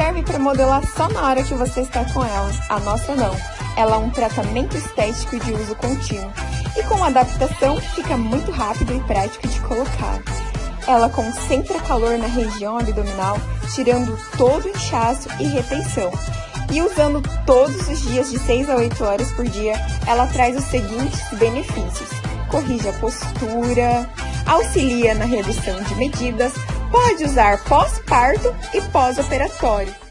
serve para modelar só na hora que você está com ela. A nossa não. Ela é um tratamento estético de uso contínuo. E com adaptação, fica muito rápido e prático de colocar. Ela concentra calor na região abdominal, tirando todo o inchaço e retenção. E usando todos os dias de 6 a 8 horas por dia, ela traz os seguintes benefícios. Corrige a postura, auxilia na redução de medidas, pode usar pós-parto e pós-operatório.